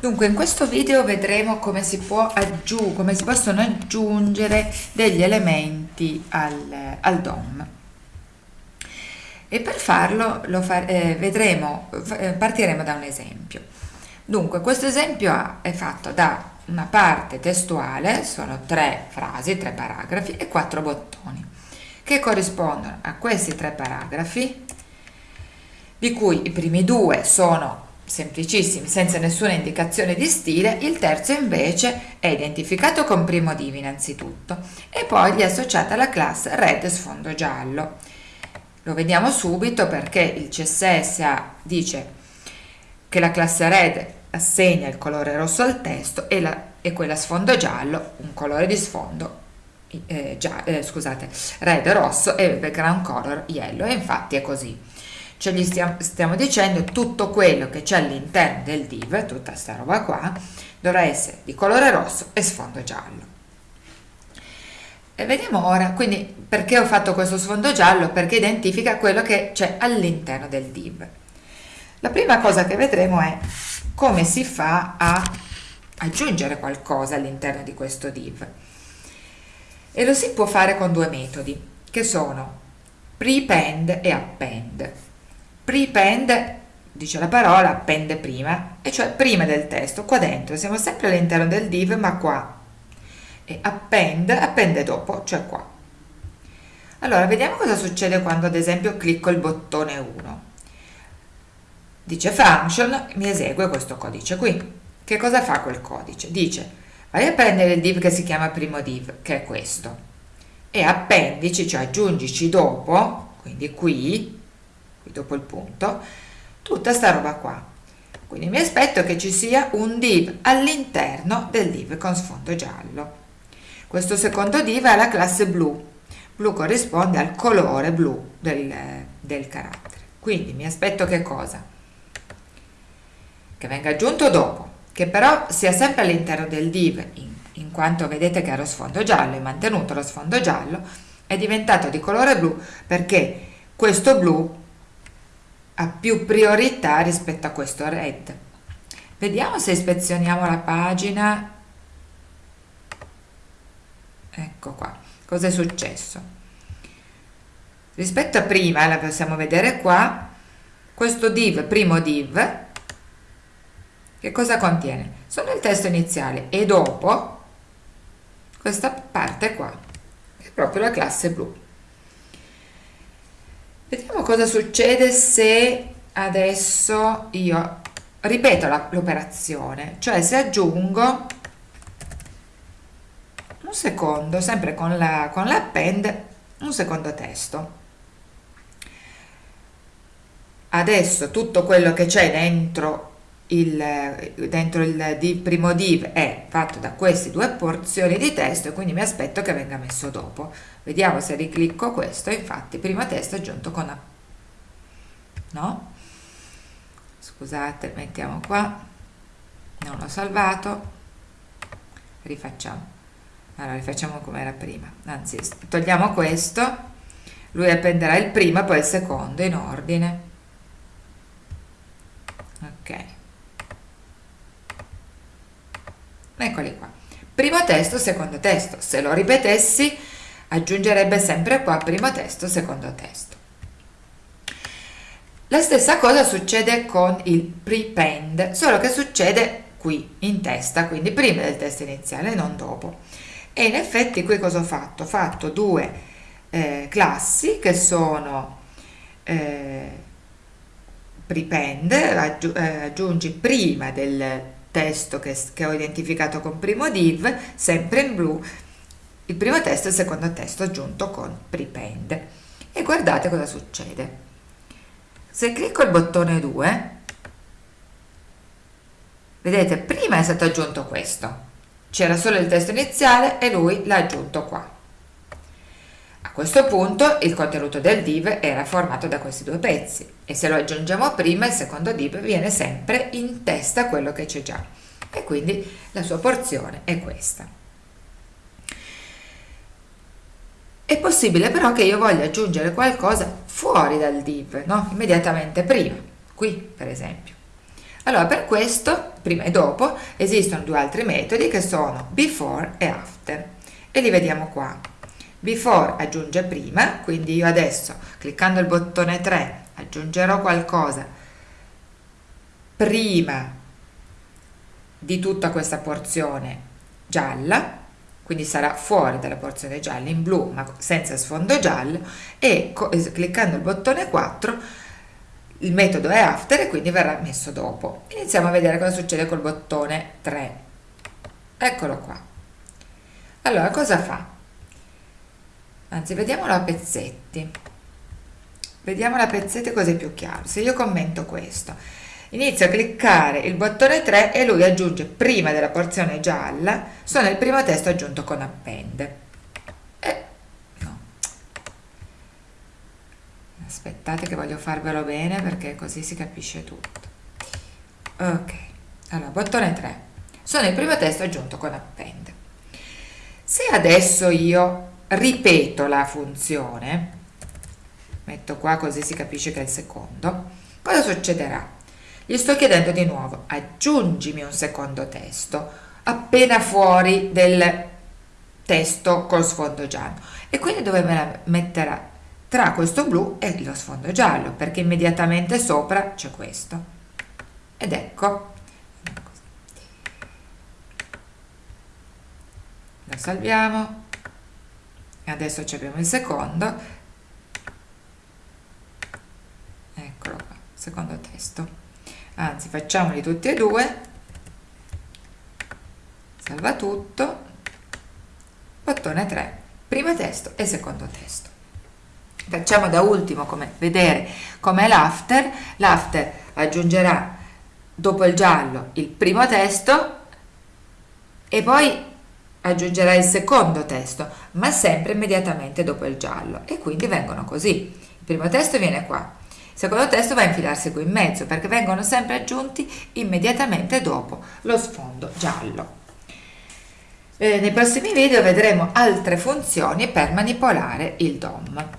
Dunque in questo video vedremo come si, come si possono aggiungere degli elementi al, al DOM e per farlo lo fa, eh, vedremo, eh, partiremo da un esempio. Dunque questo esempio è fatto da una parte testuale, sono tre frasi, tre paragrafi e quattro bottoni che corrispondono a questi tre paragrafi di cui i primi due sono semplicissimi, senza nessuna indicazione di stile, il terzo invece è identificato con primo div innanzitutto. E poi gli è associata la classe red sfondo giallo. Lo vediamo subito perché il CSS dice che la classe red assegna il colore rosso al testo e, la, e quella sfondo giallo un colore di sfondo eh, già, eh, scusate, red rosso e background color yellow. E infatti è così cioè gli stiamo, stiamo dicendo tutto quello che c'è all'interno del div, tutta sta roba qua, dovrà essere di colore rosso e sfondo giallo. E vediamo ora, quindi perché ho fatto questo sfondo giallo? Perché identifica quello che c'è all'interno del div. La prima cosa che vedremo è come si fa a aggiungere qualcosa all'interno di questo div. E lo si può fare con due metodi, che sono prepend e append prepend dice la parola appende prima e cioè prima del testo qua dentro. Siamo sempre all'interno del div ma qua. E append appende dopo cioè qua. Allora vediamo cosa succede quando ad esempio clicco il bottone 1 dice function mi esegue questo codice qui. Che cosa fa quel codice? dice vai a prendere il div che si chiama primo div che è questo. E appendici cioè aggiungici dopo quindi qui qui dopo il punto, tutta sta roba qua. Quindi mi aspetto che ci sia un div all'interno del div con sfondo giallo. Questo secondo div è la classe blu. Blu corrisponde al colore blu del, del carattere. Quindi mi aspetto che cosa? Che venga aggiunto dopo, che però sia sempre all'interno del div, in, in quanto vedete che ha lo sfondo giallo, è mantenuto lo sfondo giallo, è diventato di colore blu perché questo blu ha più priorità rispetto a questo red. Vediamo se ispezioniamo la pagina. Ecco qua. Cosa è successo? Rispetto a prima la possiamo vedere qua. Questo div primo div che cosa contiene? Solo il testo iniziale e dopo questa parte qua che è proprio la classe blu Vediamo cosa succede se adesso io ripeto l'operazione, cioè se aggiungo un secondo, sempre con la con l'append, un secondo testo. Adesso tutto quello che c'è dentro il, dentro il div, primo div è fatto da queste due porzioni di testo e quindi mi aspetto che venga messo dopo. Vediamo se riclicco questo infatti primo testo aggiunto con a. No? Scusate mettiamo qua. Non l'ho salvato. Rifacciamo. Allora rifacciamo come era prima. Anzi togliamo questo. Lui appenderà il primo e poi il secondo in ordine. Ok eccoli qua. Primo testo secondo testo. Se lo ripetessi aggiungerebbe sempre qua primo testo secondo testo. La stessa cosa succede con il prepend solo che succede qui in testa quindi prima del testo iniziale non dopo. E in effetti qui cosa ho fatto? ho fatto due eh, classi che sono eh, prepend eh, aggiungi prima del testo che, che ho identificato con primo div, sempre in blu, il primo testo e il secondo testo aggiunto con prepend. E guardate cosa succede. Se clicco il bottone 2, vedete, prima è stato aggiunto questo. C'era solo il testo iniziale e lui l'ha aggiunto qua. A questo punto il contenuto del div era formato da questi due pezzi e se lo aggiungiamo prima il secondo div viene sempre in testa quello che c'è già e quindi la sua porzione è questa. È possibile però che io voglia aggiungere qualcosa fuori dal div, no? immediatamente prima, qui per esempio. Allora, per questo, prima e dopo, esistono due altri metodi che sono before e after e li vediamo qua. Before aggiunge prima, quindi io adesso, cliccando il bottone 3, aggiungerò qualcosa prima di tutta questa porzione gialla, quindi sarà fuori dalla porzione gialla in blu ma senza sfondo giallo e cliccando il bottone 4 il metodo è after e quindi verrà messo dopo. Iniziamo a vedere cosa succede col bottone 3. Eccolo qua. Allora, cosa fa? Anzi, vediamolo a pezzetti. Vediamolo a pezzetti così è più chiaro. Se io commento questo, inizio a cliccare il bottone 3 e lui aggiunge prima della porzione gialla, sono il primo testo aggiunto con append. aspettate che voglio farvelo bene perché così si capisce tutto ok allora bottone 3 sono il primo testo aggiunto con append se adesso io ripeto la funzione. Metto qua così si capisce che è il secondo. Cosa succederà? Gli sto chiedendo di nuovo aggiungimi un secondo testo appena fuori del testo col sfondo giallo. E quindi dove me la metterà? Tra questo blu e lo sfondo giallo perché immediatamente sopra c'è questo. Ed ecco. Lo salviamo e adesso abbiamo il secondo. Eccolo qua secondo testo. Anzi facciamoli tutti e due. Salva tutto. Bottone 3 primo testo e secondo testo. Facciamo da ultimo come vedere com'è l'after. L'after aggiungerà dopo il giallo il primo testo e poi aggiungerà il secondo testo ma sempre immediatamente dopo il giallo e quindi vengono così. Il primo testo viene qua. Il secondo testo va a infilarsi qui in mezzo perché vengono sempre aggiunti immediatamente dopo lo sfondo giallo. Eh, nei prossimi video vedremo altre funzioni per manipolare il DOM